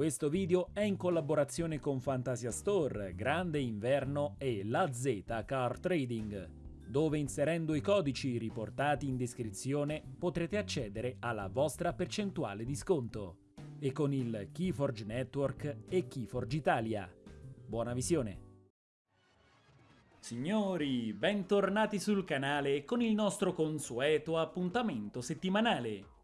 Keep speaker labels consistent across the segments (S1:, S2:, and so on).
S1: Questo video è in collaborazione con Fantasia Store, Grande Inverno e La Z Car Trading, dove inserendo i codici riportati in descrizione potrete accedere alla vostra percentuale di sconto. E con il Keyforge Network e Keyforge Italia. Buona visione! Signori, bentornati sul canale con il nostro consueto appuntamento settimanale.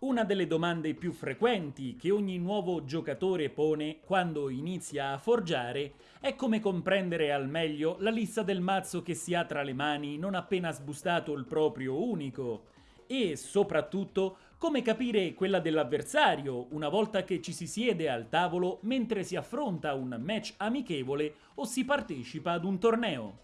S1: Una delle domande più frequenti che ogni nuovo giocatore pone quando inizia a forgiare è come comprendere al meglio la lista del mazzo che si ha tra le mani non appena sbustato il proprio unico e, soprattutto, come capire quella dell'avversario una volta che ci si siede al tavolo mentre si affronta un match amichevole o si partecipa ad un torneo.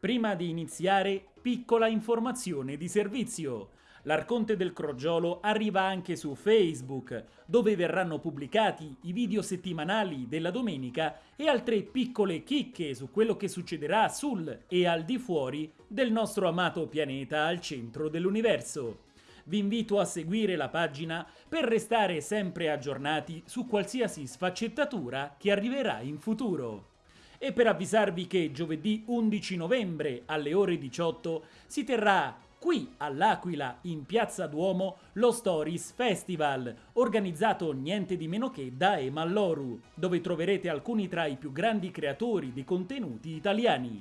S1: Prima di iniziare, piccola informazione di servizio. L'Arconte del Crogiolo arriva anche su Facebook, dove verranno pubblicati i video settimanali della domenica e altre piccole chicche su quello che succederà sul e al di fuori del nostro amato pianeta al centro dell'universo vi invito a seguire la pagina per restare sempre aggiornati su qualsiasi sfaccettatura che arriverà in futuro. E per avvisarvi che giovedì 11 novembre alle ore 18 si terrà qui all'Aquila in Piazza Duomo lo Stories Festival, organizzato niente di meno che da Emalloru, dove troverete alcuni tra i più grandi creatori di contenuti italiani.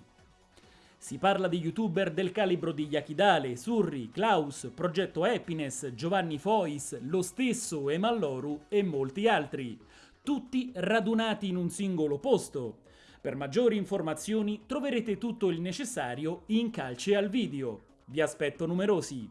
S1: Si parla di youtuber del calibro di Yakidale, Surri, Klaus, Progetto Happiness, Giovanni Fois, lo stesso Emalloru e molti altri, tutti radunati in un singolo posto. Per maggiori informazioni troverete tutto il necessario in calce al video. Vi aspetto numerosi.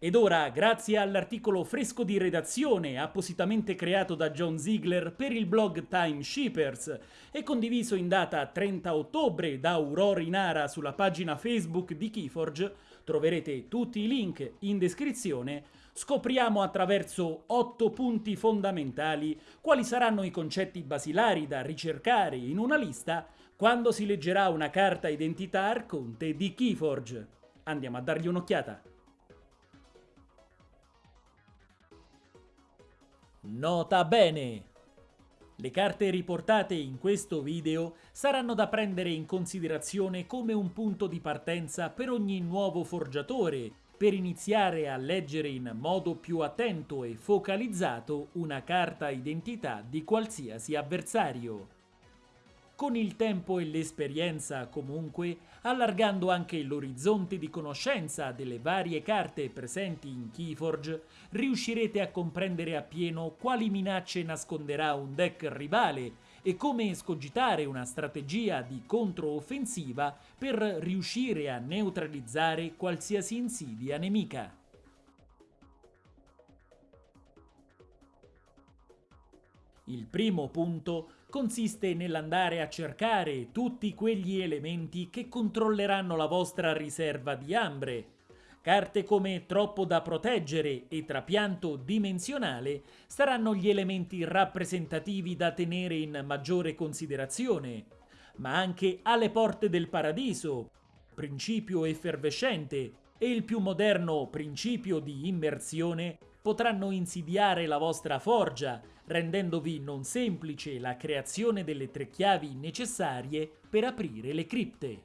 S1: Ed ora, grazie all'articolo fresco di redazione appositamente creato da John Ziegler per il blog Time Shippers e condiviso in data 30 ottobre da Aurora Inara sulla pagina Facebook di Keyforge, troverete tutti i link in descrizione, scopriamo attraverso 8 punti fondamentali quali saranno i concetti basilari da ricercare in una lista quando si leggerà una carta identità arconte di Keyforge. Andiamo a dargli un'occhiata. Nota bene! Le carte riportate in questo video saranno da prendere in considerazione come un punto di partenza per ogni nuovo forgiatore, per iniziare a leggere in modo più attento e focalizzato una carta identità di qualsiasi avversario con il tempo e l'esperienza comunque, allargando anche l'orizzonte di conoscenza delle varie carte presenti in Keyforge, riuscirete a comprendere appieno quali minacce nasconderà un deck rivale e come escogitare una strategia di controoffensiva per riuscire a neutralizzare qualsiasi insidia nemica. Il primo punto consiste nell'andare a cercare tutti quegli elementi che controlleranno la vostra riserva di ambre. Carte come Troppo da proteggere e Trapianto dimensionale saranno gli elementi rappresentativi da tenere in maggiore considerazione, ma anche Alle porte del paradiso, Principio effervescente e il più moderno Principio di immersione potranno insidiare la vostra forgia, rendendovi non semplice la creazione delle tre chiavi necessarie per aprire le cripte.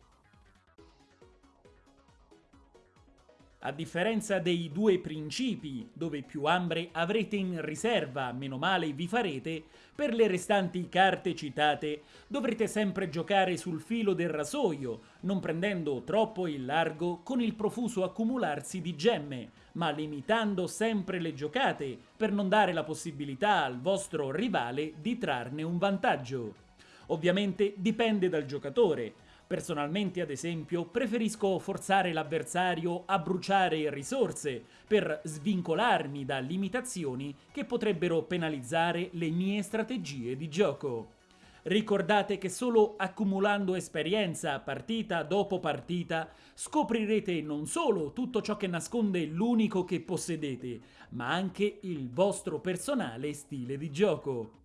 S1: A differenza dei due principi, dove più ambre avrete in riserva, meno male vi farete, per le restanti carte citate dovrete sempre giocare sul filo del rasoio, non prendendo troppo il largo con il profuso accumularsi di gemme, ma limitando sempre le giocate per non dare la possibilità al vostro rivale di trarne un vantaggio. Ovviamente dipende dal giocatore, Personalmente, ad esempio, preferisco forzare l'avversario a bruciare risorse per svincolarmi da limitazioni che potrebbero penalizzare le mie strategie di gioco. Ricordate che solo accumulando esperienza partita dopo partita scoprirete non solo tutto ciò che nasconde l'unico che possedete, ma anche il vostro personale stile di gioco.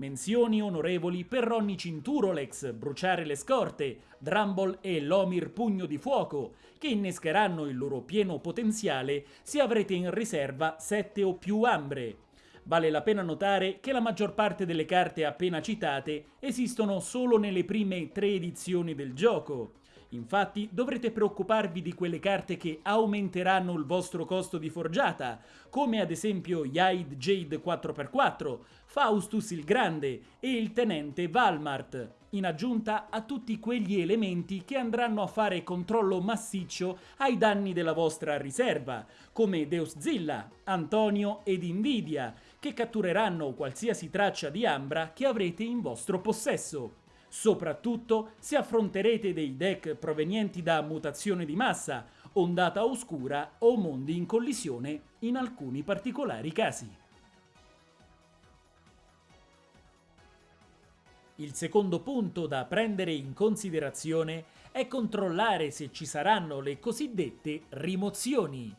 S1: Menzioni onorevoli per Ronny Cinturolex, Bruciare le Scorte, Drumble e Lomir Pugno di Fuoco, che innescheranno il loro pieno potenziale se avrete in riserva 7 o più ambre. Vale la pena notare che la maggior parte delle carte appena citate esistono solo nelle prime tre edizioni del gioco. Infatti dovrete preoccuparvi di quelle carte che aumenteranno il vostro costo di forgiata, come ad esempio Yaid Jade 4x4, Faustus il Grande e il Tenente Valmart, in aggiunta a tutti quegli elementi che andranno a fare controllo massiccio ai danni della vostra riserva, come Deus Zilla, Antonio ed Invidia, che cattureranno qualsiasi traccia di Ambra che avrete in vostro possesso. Soprattutto se affronterete dei deck provenienti da mutazione di massa, ondata oscura o mondi in collisione in alcuni particolari casi. Il secondo punto da prendere in considerazione è controllare se ci saranno le cosiddette rimozioni.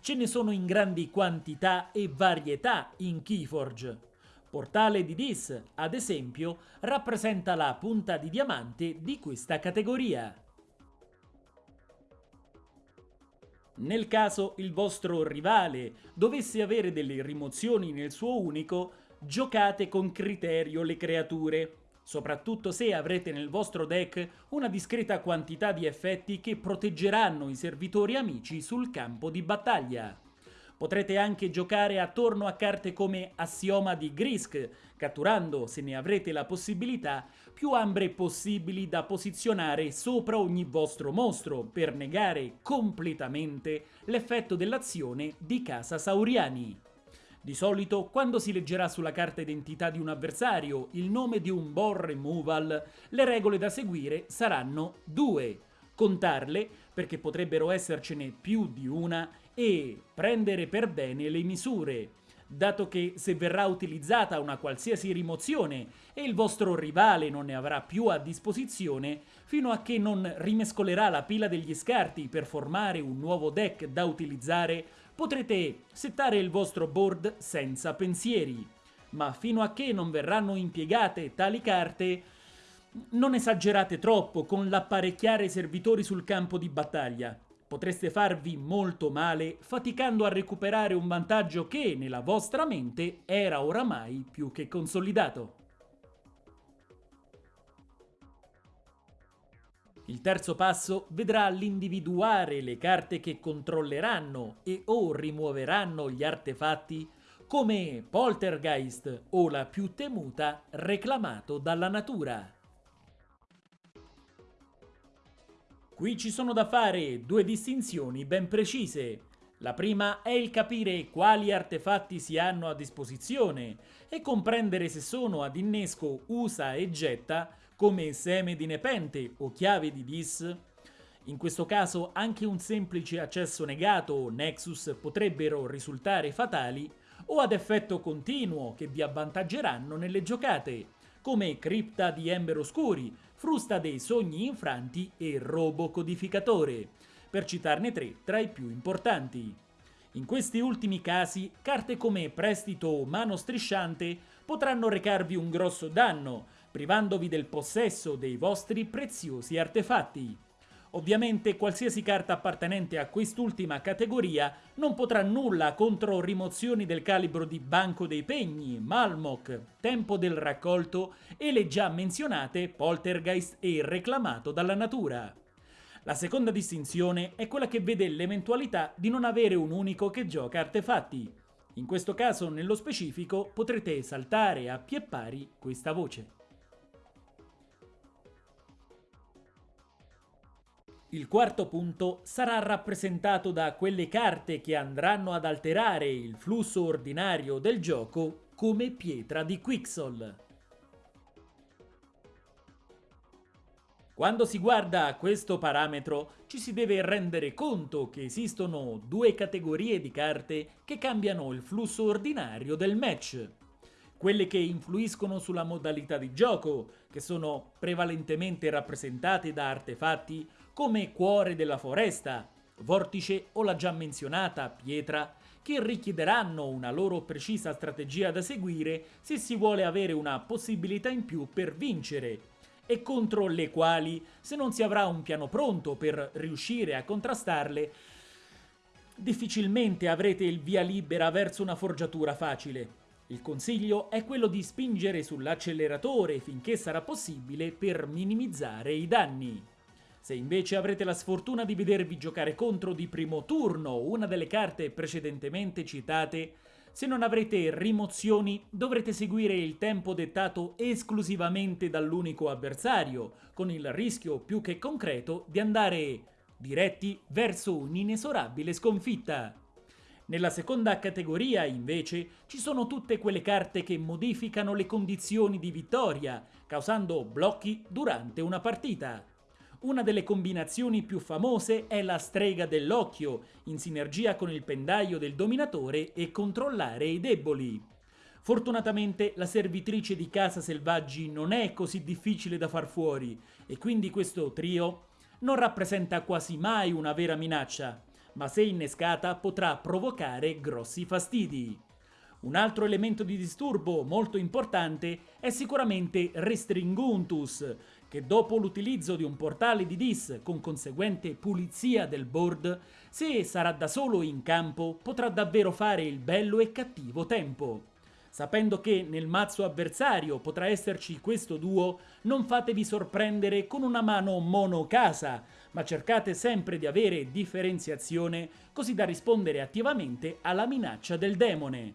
S1: Ce ne sono in grandi quantità e varietà in Keyforge. Portale di Dis, ad esempio, rappresenta la punta di diamante di questa categoria. Nel caso il vostro rivale dovesse avere delle rimozioni nel suo unico, giocate con criterio le creature soprattutto se avrete nel vostro deck una discreta quantità di effetti che proteggeranno i servitori amici sul campo di battaglia. Potrete anche giocare attorno a carte come Assioma di Grisk, catturando, se ne avrete la possibilità, più ambre possibili da posizionare sopra ogni vostro mostro per negare completamente l'effetto dell'azione di Casa Sauriani. Di solito, quando si leggerà sulla carta identità di un avversario il nome di un board removal, le regole da seguire saranno due. Contarle, perché potrebbero essercene più di una, e prendere per bene le misure, dato che se verrà utilizzata una qualsiasi rimozione e il vostro rivale non ne avrà più a disposizione, fino a che non rimescolerà la pila degli scarti per formare un nuovo deck da utilizzare, potrete settare il vostro board senza pensieri, ma fino a che non verranno impiegate tali carte, non esagerate troppo con l'apparecchiare i servitori sul campo di battaglia. Potreste farvi molto male faticando a recuperare un vantaggio che, nella vostra mente, era oramai più che consolidato. Il terzo passo vedrà l'individuare le carte che controlleranno e o rimuoveranno gli artefatti come Poltergeist o la più temuta reclamato dalla natura. Qui ci sono da fare due distinzioni ben precise. La prima è il capire quali artefatti si hanno a disposizione e comprendere se sono ad innesco usa e getta come seme di nepente o chiave di dis. In questo caso anche un semplice accesso negato o nexus potrebbero risultare fatali o ad effetto continuo che vi avvantaggeranno nelle giocate, come cripta di ember oscuri, frusta dei sogni infranti e robo codificatore, per citarne tre tra i più importanti. In questi ultimi casi, carte come prestito o mano strisciante potranno recarvi un grosso danno, privandovi del possesso dei vostri preziosi artefatti. Ovviamente qualsiasi carta appartenente a quest'ultima categoria non potrà nulla contro rimozioni del calibro di Banco dei Pegni, Malmok, Tempo del Raccolto e le già menzionate Poltergeist e Reclamato dalla Natura. La seconda distinzione è quella che vede l'eventualità di non avere un unico che gioca artefatti. In questo caso, nello specifico, potrete saltare a pie pari questa voce. Il quarto punto sarà rappresentato da quelle carte che andranno ad alterare il flusso ordinario del gioco come pietra di Quixol. Quando si guarda questo parametro ci si deve rendere conto che esistono due categorie di carte che cambiano il flusso ordinario del match. Quelle che influiscono sulla modalità di gioco, che sono prevalentemente rappresentate da artefatti come Cuore della Foresta, Vortice o la già menzionata Pietra, che richiederanno una loro precisa strategia da seguire se si vuole avere una possibilità in più per vincere, e contro le quali, se non si avrà un piano pronto per riuscire a contrastarle, difficilmente avrete il via libera verso una forgiatura facile. Il consiglio è quello di spingere sull'acceleratore finché sarà possibile per minimizzare i danni. Se invece avrete la sfortuna di vedervi giocare contro di primo turno una delle carte precedentemente citate, se non avrete rimozioni dovrete seguire il tempo dettato esclusivamente dall'unico avversario, con il rischio più che concreto di andare diretti verso un'inesorabile sconfitta. Nella seconda categoria, invece, ci sono tutte quelle carte che modificano le condizioni di vittoria, causando blocchi durante una partita. Una delle combinazioni più famose è la strega dell'occhio, in sinergia con il pendaglio del dominatore e controllare i deboli. Fortunatamente la servitrice di casa selvaggi non è così difficile da far fuori e quindi questo trio non rappresenta quasi mai una vera minaccia, ma se innescata potrà provocare grossi fastidi. Un altro elemento di disturbo molto importante è sicuramente Restringuntus, che dopo l'utilizzo di un portale di dis con conseguente pulizia del board, se sarà da solo in campo potrà davvero fare il bello e cattivo tempo. Sapendo che nel mazzo avversario potrà esserci questo duo, non fatevi sorprendere con una mano mono casa, ma cercate sempre di avere differenziazione così da rispondere attivamente alla minaccia del demone.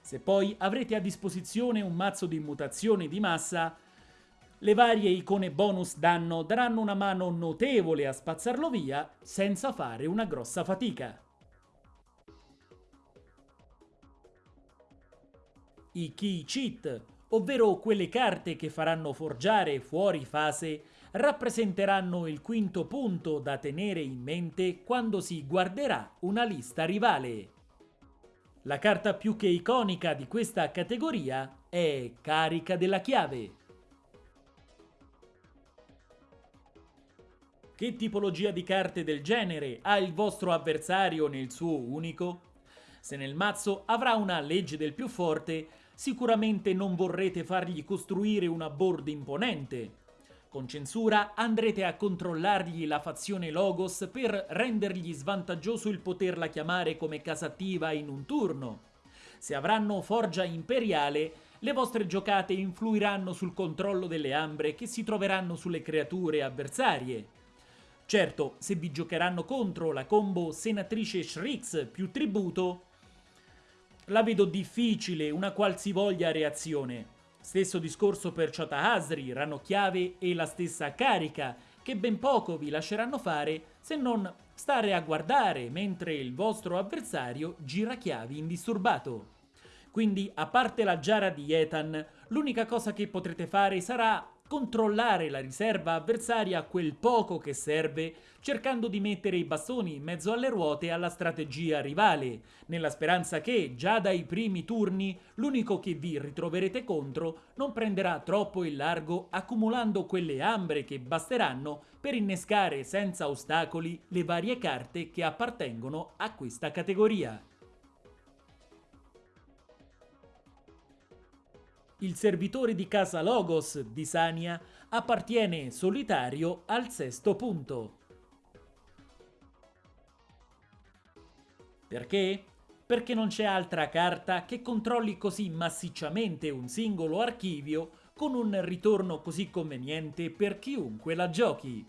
S1: Se poi avrete a disposizione un mazzo di mutazione di massa, le varie icone bonus danno daranno una mano notevole a spazzarlo via senza fare una grossa fatica. I key cheat, ovvero quelle carte che faranno forgiare fuori fase, rappresenteranno il quinto punto da tenere in mente quando si guarderà una lista rivale. La carta più che iconica di questa categoria è Carica della Chiave. Che tipologia di carte del genere ha il vostro avversario nel suo unico? Se nel mazzo avrà una legge del più forte, sicuramente non vorrete fargli costruire una board imponente. Con censura andrete a controllargli la fazione Logos per rendergli svantaggioso il poterla chiamare come casa attiva in un turno. Se avranno Forgia Imperiale, le vostre giocate influiranno sul controllo delle ambre che si troveranno sulle creature avversarie. Certo, se vi giocheranno contro la combo Senatrice Shrix più tributo, la vedo difficile una qualsivoglia reazione. Stesso discorso per Chota Asri, Ranocchiave e la stessa carica, che ben poco vi lasceranno fare se non stare a guardare mentre il vostro avversario gira chiavi indisturbato. Quindi, a parte la giara di Ethan, l'unica cosa che potrete fare sarà controllare la riserva avversaria quel poco che serve, cercando di mettere i bastoni in mezzo alle ruote alla strategia rivale, nella speranza che, già dai primi turni, l'unico che vi ritroverete contro non prenderà troppo il largo accumulando quelle ambre che basteranno per innescare senza ostacoli le varie carte che appartengono a questa categoria. Il servitore di casa Logos di Sania appartiene solitario al sesto punto. Perché? Perché non c'è altra carta che controlli così massicciamente un singolo archivio con un ritorno così conveniente per chiunque la giochi.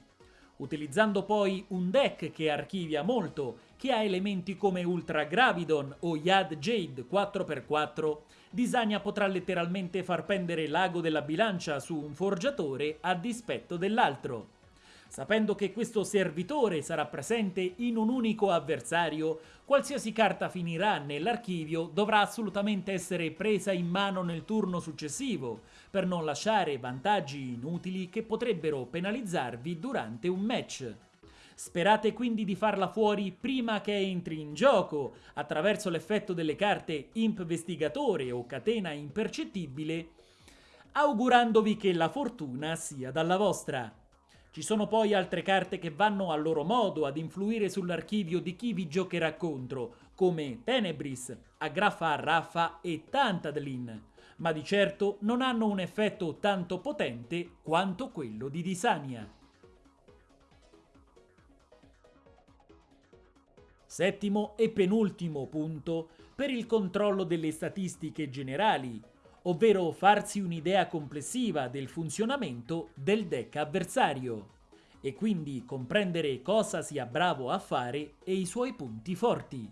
S1: Utilizzando poi un deck che archivia molto, che ha elementi come Ultra Gravidon o Yad Jade 4x4, Disania potrà letteralmente far pendere l'ago della bilancia su un forgiatore a dispetto dell'altro. Sapendo che questo servitore sarà presente in un unico avversario, qualsiasi carta finirà nell'archivio dovrà assolutamente essere presa in mano nel turno successivo, per non lasciare vantaggi inutili che potrebbero penalizzarvi durante un match. Sperate quindi di farla fuori prima che entri in gioco, attraverso l'effetto delle carte Imp Vestigatore o Catena Impercettibile, augurandovi che la fortuna sia dalla vostra. Ci sono poi altre carte che vanno a loro modo ad influire sull'archivio di chi vi giocherà contro, come Tenebris, Agraffa Raffa e Tantadlin, ma di certo non hanno un effetto tanto potente quanto quello di Disania. Settimo e penultimo punto, per il controllo delle statistiche generali, ovvero farsi un'idea complessiva del funzionamento del deck avversario e quindi comprendere cosa sia bravo a fare e i suoi punti forti.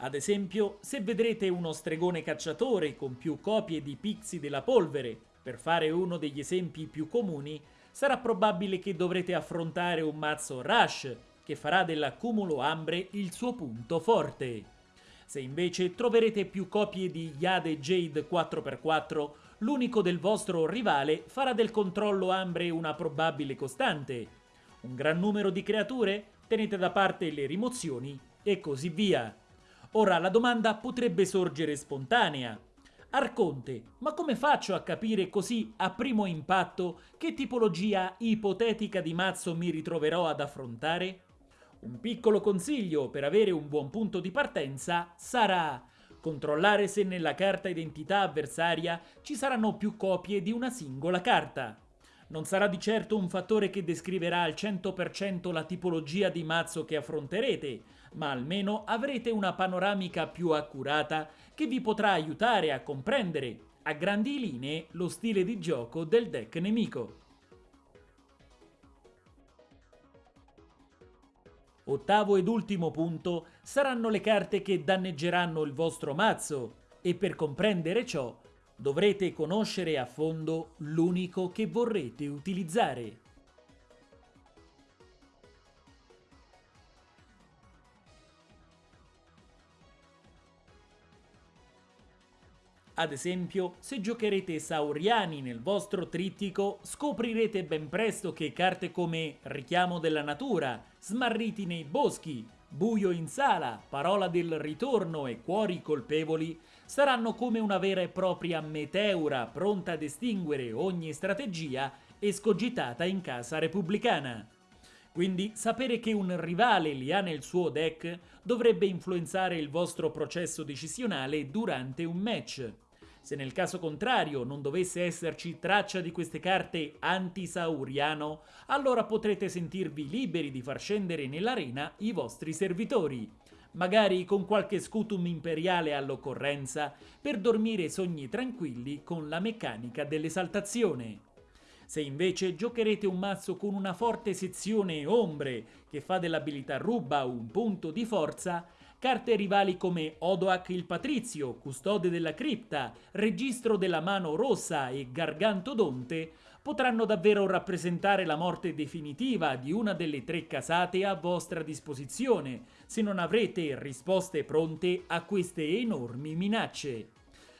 S1: Ad esempio, se vedrete uno stregone cacciatore con più copie di pixi della polvere, per fare uno degli esempi più comuni, sarà probabile che dovrete affrontare un mazzo Rush, che farà dell'accumulo ambre il suo punto forte. Se invece troverete più copie di Yade Jade 4x4, l'unico del vostro rivale farà del controllo ambre una probabile costante. Un gran numero di creature? Tenete da parte le rimozioni e così via. Ora la domanda potrebbe sorgere spontanea. Arconte, ma come faccio a capire così a primo impatto che tipologia ipotetica di mazzo mi ritroverò ad affrontare? Un piccolo consiglio per avere un buon punto di partenza sarà controllare se nella carta identità avversaria ci saranno più copie di una singola carta. Non sarà di certo un fattore che descriverà al 100% la tipologia di mazzo che affronterete, ma almeno avrete una panoramica più accurata che vi potrà aiutare a comprendere, a grandi linee, lo stile di gioco del deck nemico. Ottavo ed ultimo punto saranno le carte che danneggeranno il vostro mazzo e per comprendere ciò dovrete conoscere a fondo l'unico che vorrete utilizzare. Ad esempio, se giocherete Sauriani nel vostro trittico, scoprirete ben presto che carte come Richiamo della Natura, Smarriti nei boschi, Buio in sala, Parola del ritorno e Cuori colpevoli saranno come una vera e propria meteora pronta ad estinguere ogni strategia escogitata in casa repubblicana. Quindi sapere che un rivale li ha nel suo deck dovrebbe influenzare il vostro processo decisionale durante un match. Se nel caso contrario non dovesse esserci traccia di queste carte anti-sauriano, allora potrete sentirvi liberi di far scendere nell'arena i vostri servitori, magari con qualche scutum imperiale all'occorrenza, per dormire sogni tranquilli con la meccanica dell'esaltazione. Se invece giocherete un mazzo con una forte sezione ombre che fa dell'abilità ruba un punto di forza, Carte rivali come Odoac il Patrizio, custode della cripta, registro della mano rossa e Gargantodonte potranno davvero rappresentare la morte definitiva di una delle tre casate a vostra disposizione, se non avrete risposte pronte a queste enormi minacce.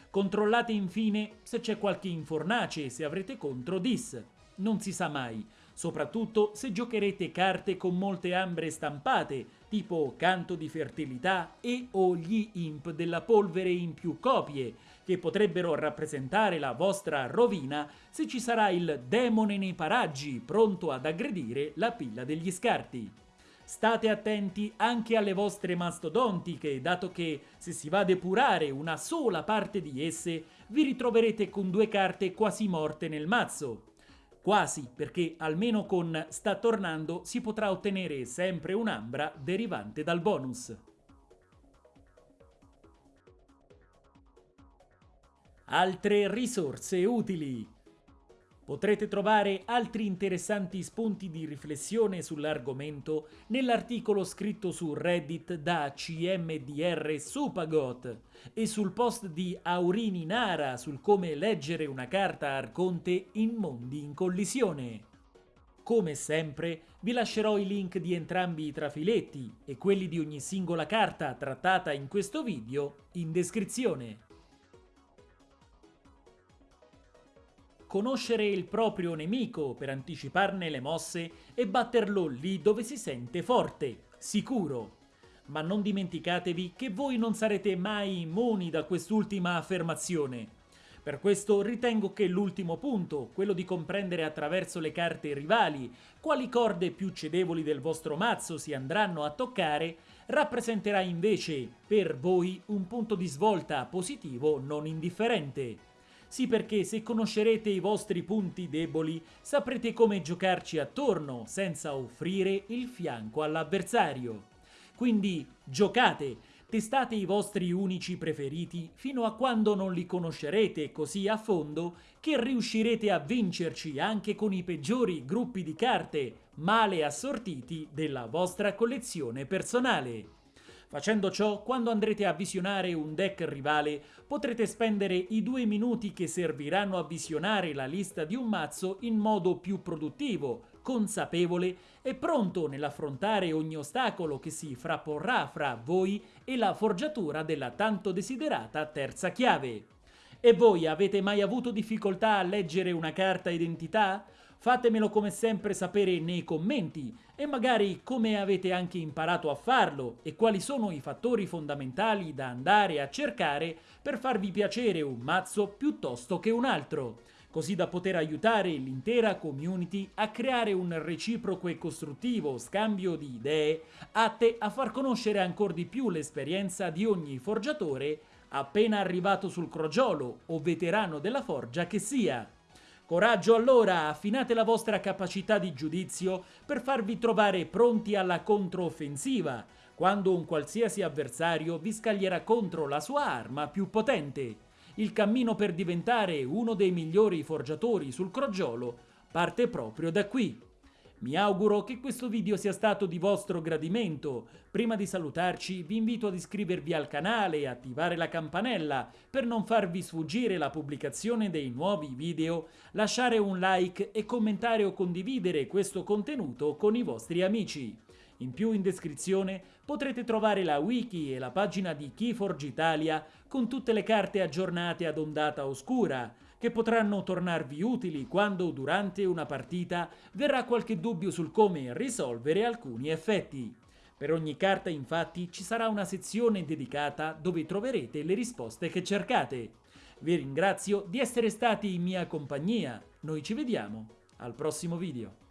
S1: Controllate infine se c'è qualche infornace se avrete contro Dis. Non si sa mai, soprattutto se giocherete carte con molte ambre stampate, tipo Canto di Fertilità e o gli Imp della polvere in più copie, che potrebbero rappresentare la vostra rovina se ci sarà il demone nei paraggi pronto ad aggredire la pilla degli scarti. State attenti anche alle vostre mastodontiche, dato che se si va a depurare una sola parte di esse, vi ritroverete con due carte quasi morte nel mazzo. Quasi, perché almeno con Sta tornando si potrà ottenere sempre un'ambra derivante dal bonus. Altre risorse utili Potrete trovare altri interessanti spunti di riflessione sull'argomento nell'articolo scritto su Reddit da CMDR Supagot e sul post di Aurini Nara sul come leggere una carta Arconte in mondi in collisione. Come sempre, vi lascerò i link di entrambi i trafiletti e quelli di ogni singola carta trattata in questo video in descrizione. Conoscere il proprio nemico per anticiparne le mosse e batterlo lì dove si sente forte, sicuro. Ma non dimenticatevi che voi non sarete mai immuni da quest'ultima affermazione. Per questo ritengo che l'ultimo punto, quello di comprendere attraverso le carte rivali quali corde più cedevoli del vostro mazzo si andranno a toccare, rappresenterà invece per voi un punto di svolta positivo non indifferente. Sì perché se conoscerete i vostri punti deboli saprete come giocarci attorno senza offrire il fianco all'avversario. Quindi giocate, testate i vostri unici preferiti fino a quando non li conoscerete così a fondo che riuscirete a vincerci anche con i peggiori gruppi di carte male assortiti della vostra collezione personale. Facendo ciò, quando andrete a visionare un deck rivale, potrete spendere i due minuti che serviranno a visionare la lista di un mazzo in modo più produttivo, consapevole e pronto nell'affrontare ogni ostacolo che si frapporrà fra voi e la forgiatura della tanto desiderata terza chiave. E voi avete mai avuto difficoltà a leggere una carta identità? Fatemelo come sempre sapere nei commenti e magari come avete anche imparato a farlo e quali sono i fattori fondamentali da andare a cercare per farvi piacere un mazzo piuttosto che un altro, così da poter aiutare l'intera community a creare un reciproco e costruttivo scambio di idee atte a far conoscere ancora di più l'esperienza di ogni forgiatore appena arrivato sul crogiolo o veterano della forgia che sia. Coraggio allora, affinate la vostra capacità di giudizio per farvi trovare pronti alla controffensiva, quando un qualsiasi avversario vi scaglierà contro la sua arma più potente. Il cammino per diventare uno dei migliori forgiatori sul crogiolo parte proprio da qui. Mi auguro che questo video sia stato di vostro gradimento. Prima di salutarci vi invito ad iscrivervi al canale e attivare la campanella per non farvi sfuggire la pubblicazione dei nuovi video, lasciare un like e commentare o condividere questo contenuto con i vostri amici. In più in descrizione potrete trovare la wiki e la pagina di Keyforge Italia con tutte le carte aggiornate ad ondata oscura, che potranno tornarvi utili quando durante una partita verrà qualche dubbio sul come risolvere alcuni effetti. Per ogni carta infatti ci sarà una sezione dedicata dove troverete le risposte che cercate. Vi ringrazio di essere stati in mia compagnia, noi ci vediamo al prossimo video.